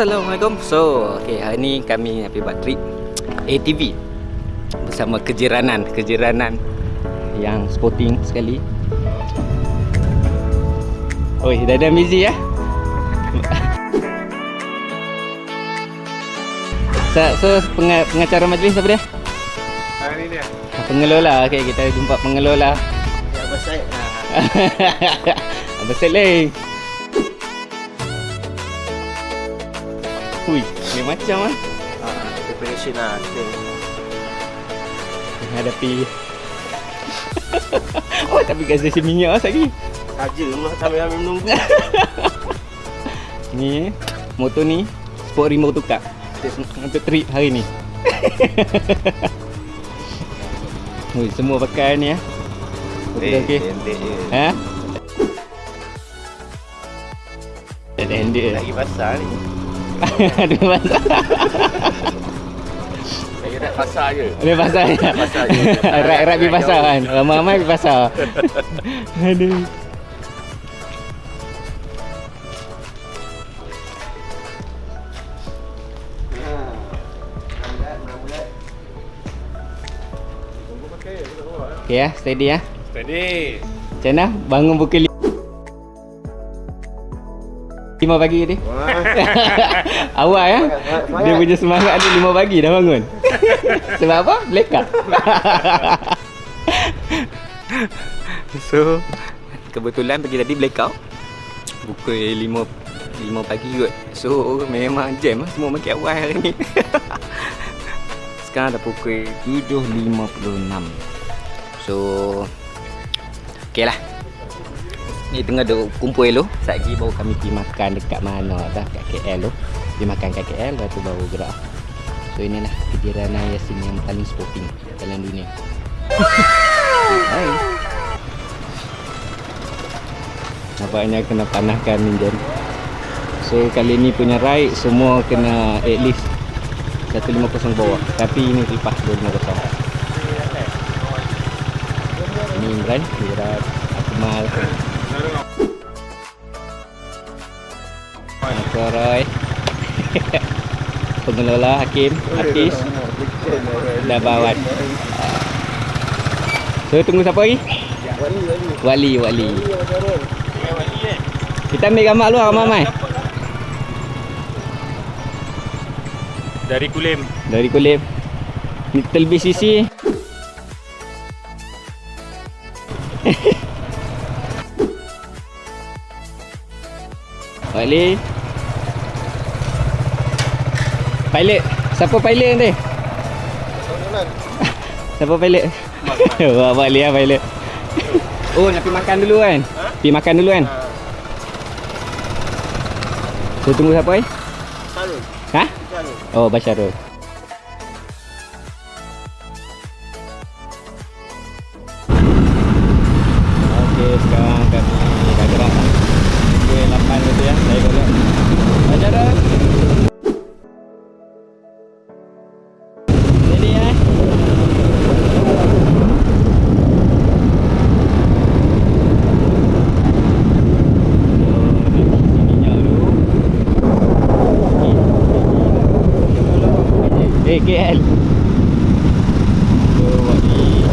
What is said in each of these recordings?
Assalamualaikum So, okay, hari ni kami nak pergi buat trip ATV Bersama kejiranan Kejiranan Yang sporting sekali Oi, dah ada busy ya So, so penga- pengacara majlis apa dia? Ah, ni dia. Pengelola, okay, kita jumpa pengelola Ya, Abang Syed. Abang Seleng Hui, dia macam ah Ah, preparation lah. Kita Menghadapi Oh, tapi gas stesen minyak lah lagi saja lah sambil ambil menunggu. Ni, motor ni Sport remote tukar Untuk trip hari ni Hui, semua pakai ni ya Okey, okey Pendek je. Ha? Ada hendik Lagi pasal ni. Ada pasal nak pasal je. Ada pasal ya? Pasal je. Erat-erat pergi pasar kan Ramai-ramai pergi pasar Aduh Okay ya, steady ya Steady. Macam mana? Bangun pukul 5 pagi tadi Awak ya? Dia punya semangat ni 5 pagi dah bangun. Sebab apa? Blackout. So Kebetulan pagi tadi blackout. Pukul 5 5 pagi kot. So memang jam lah Semua makin awal hari ni. Sekarang dah pukul 7.56 So Okay lah Ni tengah duk kumpul Sekejap lagi baru kami pergi makan dekat mana dah Kat KL tu. Pergi makan kat KL Lepas tu baru gerak. So inilah kejiranan Yasin yang paling sporting dalam dunia. Hai. Nampaknya kena panahkan minjan So kali ni punya ride semua kena at least 150 bawah. Tapi ini lepas 250 Ini Imran, Imran, Akmal Roy. Pengelola Hakim, artis dan Bawan So tunggu siapa lagi? Wali, Wali. Kita ambil gambar luar ramai-ramai Dari Kulim. Dari kulit Ni terlebih sisi Balik Pilot Siapa pilot nanti? Siapa pilot? Wah balik lah pilot Oh nak pergi makan dulu kan? Pergi makan dulu kan? So tunggu siapa eh? Sarul. Ha? Sarul. Oh Basyarul Eh KL So buat ni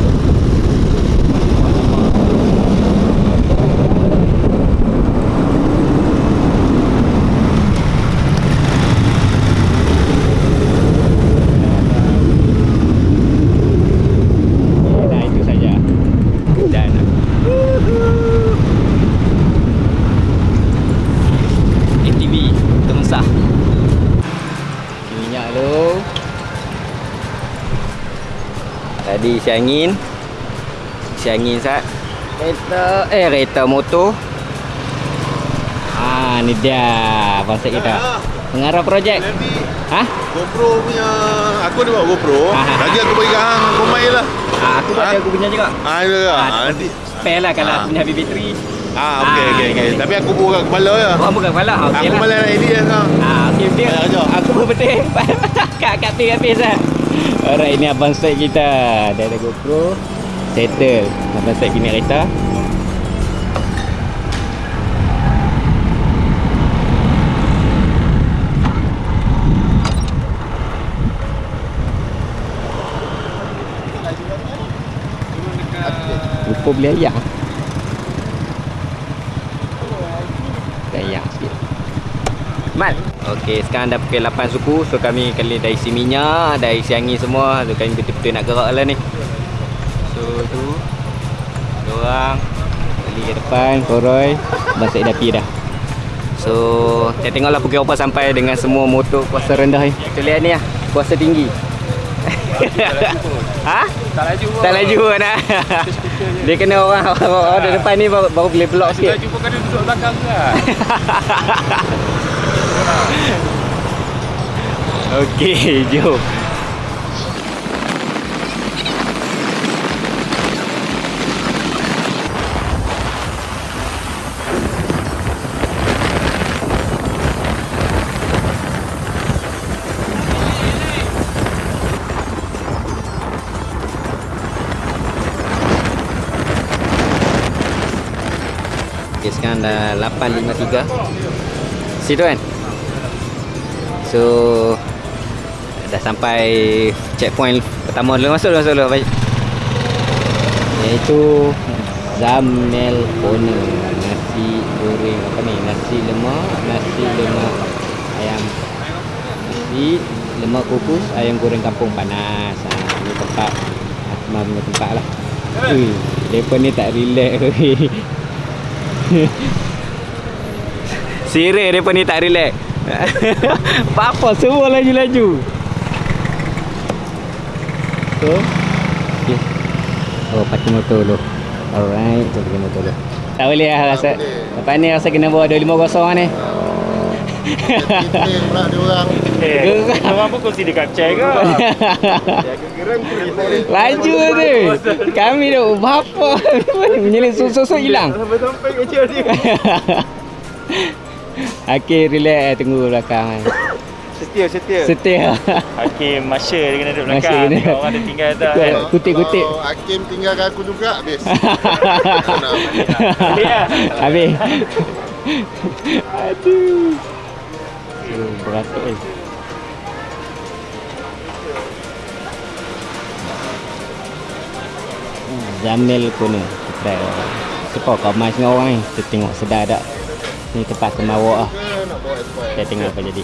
Nah itu saja Dan ATV Temsah Minyak dulu Tadi isi angin Isi angin sat Kereta Eh kereta motor Ah ni dia Konsep kita Pengarah projek Ha? GoPro punya aku ada bawa GoPro. Ah. Lagi aku bagi hang pemain lah. Ah, aku Ah. ada aku punya juga Ah ada ke? Ah, Ah, nanti. Spare lah kalau aku punya habis bateri Ah okey Ah, okey okey. okey. Tapi aku buka kepala je. Oh bukan kepala ah, Okey Aku lah malas nak edit je sekarang. Ah, okey dia apa betul? Kat kat tu habis lah alright ini abang set kita. Dia ada gopro. Settle. Abang set kini kereta Lupa beli ayah. Okey, sekarang dah pukul 8 suku. So kami kali dah isi minyak, dah isi angin semua. So kami betul-betul nak gerak lah ni. So tu. Diorang kali ke depan, koroi. Basik dah pi dah. So, kita tengoklah pukul apa sampai dengan semua motor kuasa rendah ni. Kita lihat ni lah, kuasa tinggi. ha? Tak laju pun. Tak laju pun dah. Dia kena orang orang ada depan ni baru, baru boleh block Tak sikit. laju pun kena duduk belakang ke lah. Okey, jom. Okay, sekarang dah 8.53 Situ kan So Dah sampai checkpoint pertama dulu. Masuk dulu, masuk dulu Baik. Iaitu Zamel Corner. Nasi goreng apa ni? Nasi lemak Nasi lemak Ayam Nasi lemak kukus Ayam goreng kampung. Panas. Ha, Ini tempat. Asma punya tempat lah. Ui, Mereka ni tak relax. Serius mereka ni tak relax Apa semua laju-laju. So okay. Oh parking motor dulu. Alright Tu parking motor dulu. Tak boleh lah rasa. Lepas ni rasa kena bawa 250 ni. Detail pula dia orang. Eh, orang. pun kursi dekat chair ke? Laju tu. Kami tu Bapa Menyelit susu-susu hilang. Sampai-sampai kecil dia. Okey relax eh, Tunggu belakang kan Setia, setia. Setia Hakim Masya dia kena duduk Masya belakang. kena. Tengok Orang dia tinggal atas kan. Betul. Kutip-kutip. Kalau Hakim tinggalkan aku juga habis. Boleh lah. Habis Aduh Oh, beratuk eh Hmm, Zamil Kuno Kita Sebab kau mas dengan orang ni Kita tengok sedar tak Ni tempat kemawak lah. Kita tengok apa jadi.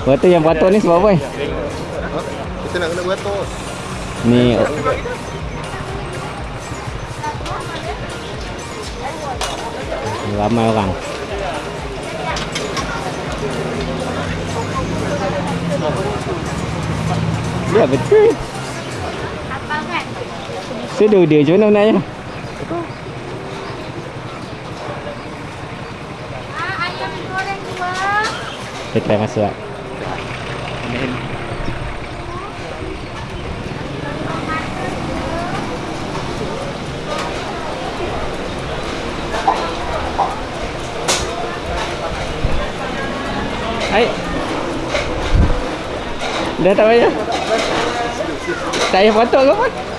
Beratuk yang beratuk ni sebab apa ni? Ha? Kita nak kena beratur. Ni Ramai orang Ya betul Sedu dia macam mana naknya Ah, ayam goreng dua. Kita try masuk lah Hai Dah tak payah payah potong ke apa?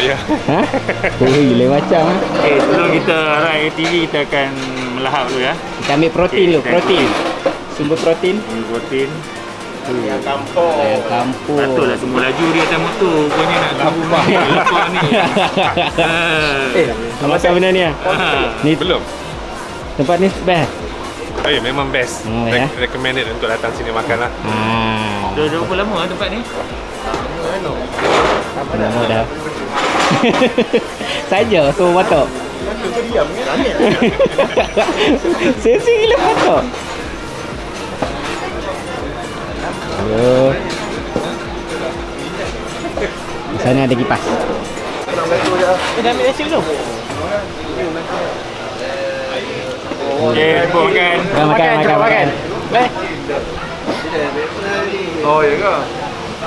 Ayah. Ha? Ui, lain macam ha? Okay, sebelum kita ride TV, kita akan melahap dulu ya. Kita ambil protein Okey, dulu, kita protein Sumber protein Ini protein. Yang kampung. Ayam kampung Patutlah semua laju dia atas motor. Rupanya nak tunggu mahal lepas ni. Eh, apa benda ni ah? Ni Belum. tempat ni best. Oh ya, memang best. Ya? Re- recommended untuk datang sini makan lah. Ah. Dah berapa lama ah tempat ni? Apa nama dah? Saja so batok. Sesi gila batok. Ayo. Di sana ada kipas. Eh, dah ambil nasi jumpa makan. Makan, makan, makan, makan. Baik. Oh, ya ke?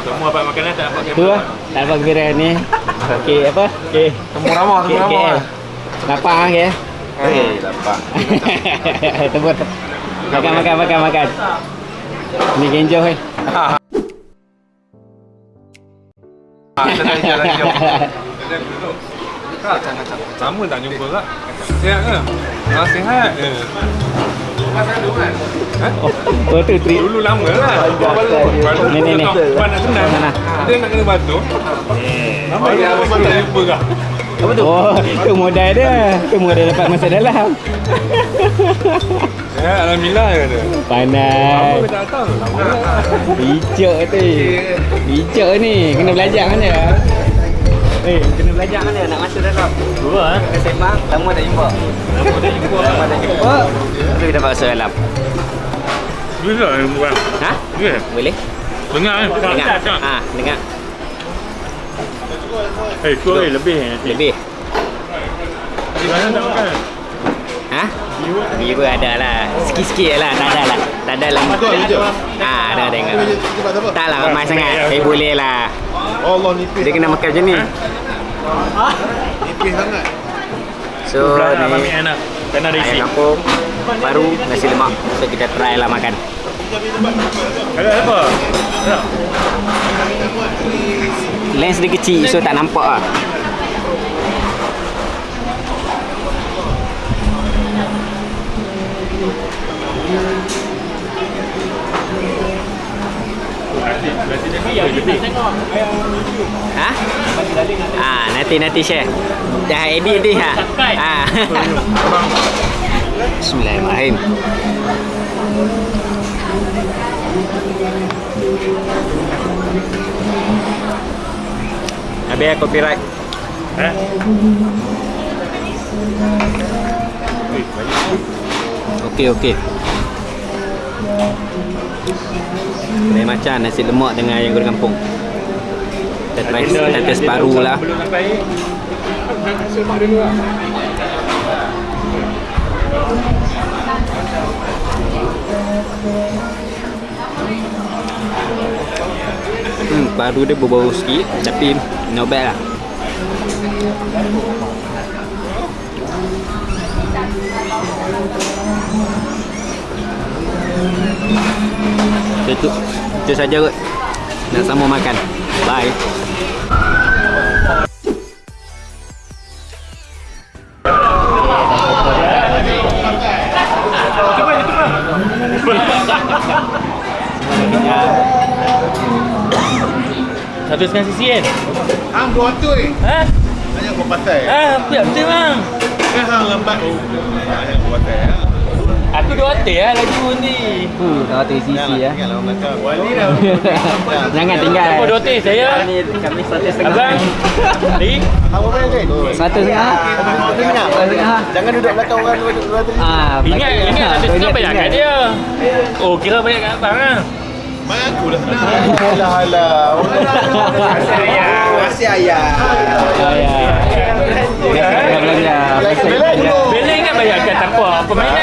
Semua dapat makanan tak dapat Tu lah. Tak dapat gembira ni. Okey, apa? Okey. Temu ramah, Okey, okey. Lapar ah, okey. Eh, dapat. Tebut. Makan, makan, makan, makan. Ni genjo eh. Sama tak jumpa kak? Sihat ke? Ah, sihat. Eh. Oh tu trip. Dulu lama lah. Ni, ni, ni. Kawan nak senang. Dia nak kena batu. Apa dia? Apa dia? Lupa kah? Apa tu? Oh, tu modal dia. Tu modal dapat masa dalam. Ya, Alhamdulillah dia. Pandai. Apa tak tahu? Bijak tu. Bijak ni. Kena belajar mana? Eh, kena belajar mana nak masuk dalam? Dua eh. Kena sembang, lama tak jumpa. Lama tak jumpa. Lama tak jumpa. Tu kita masuk dalam. Bisa yang buat. Ha? Ya. Boleh? Dengar eh. Dengar. Ha, dengar. Eh, tu eh lebih nanti. Lebih. Mana tak makan? Ha? Viewer ada lah. Sikit-sikit lah. Tak ada lah. Tak ada lah. Ha, ada tengok. Tak lah ramai sangat. Tapi boleh lah. Allah nipis. Dia kena makan macam ni. Nipis sangat. So, Berat ni mami anak. Tak nak ayam isi. kampung, baru nasi lemak. So, kita try lah makan. Ada apa? Lens dia kecil, so tak nampak lah. Ha? Ah, nanti nanti share. Dah edit ni ha. Ah. Bismillahirrahmanirrahim. Habis ya copyright. Eh? Okey okey. Lain macam nasi lemak dengan ayam goreng kampung. Tetes tetes baru lah. Belum sampai. Hmm, baru dia berbau sikit tapi not bad lah. Itu, itu saja kot. Nak sambung makan. Bye. Satu setengah sisi kan? Hang dua tu eh. Ha? Hanya kau pasal. Ah, betul betul bang. Kan hang lambat. Oh, hanya kau pasal. Aku dua hotel lah lagu ni. Hmm, kalau tu sisi ya. Tinggal orang dah. Jangan tinggal. Apa dua hotel saya? Kami satu setengah. Abang. Ni? Apa main ni? Satu setengah. Satu setengah. Jangan duduk belakang orang dua dua tu. Ah, Ingat, ingat satu setengah banyak kat dia. Oh, kira banyak kat abang lah. Aku dah senang. Alah alah. Masih ayah. Oh ya. Biasa belanja. Biasa belanja. Beleng kan banyak kat apa? Permainan.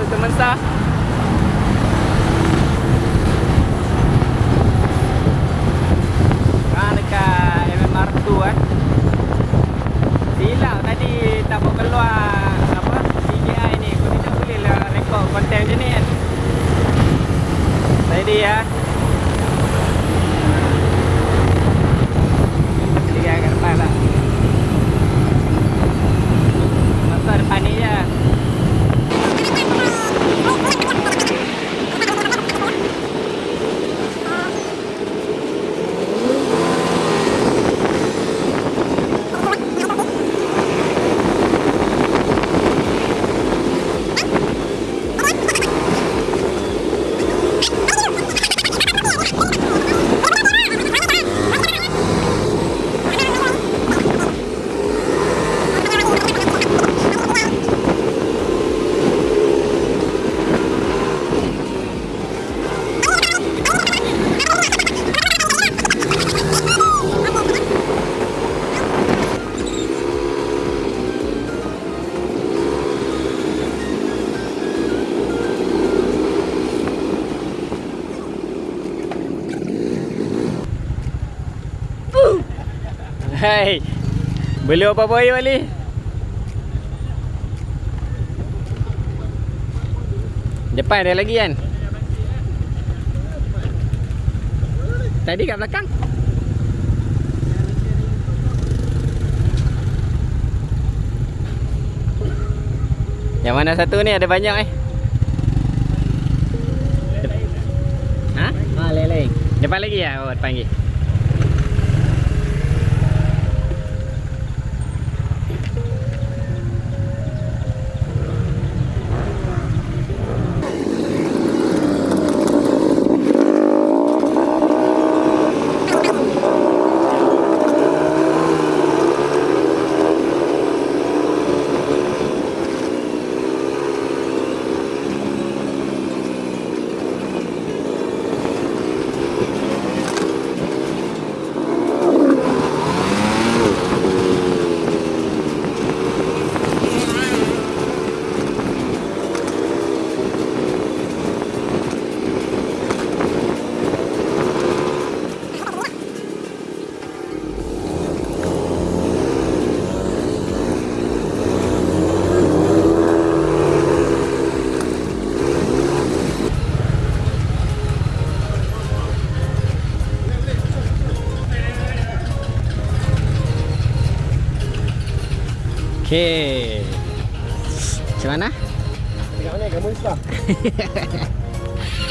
kami nak nak ke Kemesah. Dekat MMR2. Silap tadi tak mau keluar apa DJI ni. Kau tidak boleh rekod konten macam ni kan. Tadi ya. Beli apa-apa ayo Ali? Depan ada lagi kan? Tadi kat belakang. Yang mana satu ni ada banyak eh? Ha? Ah, leleng. Depan lagi ya? Oh, depan lagi.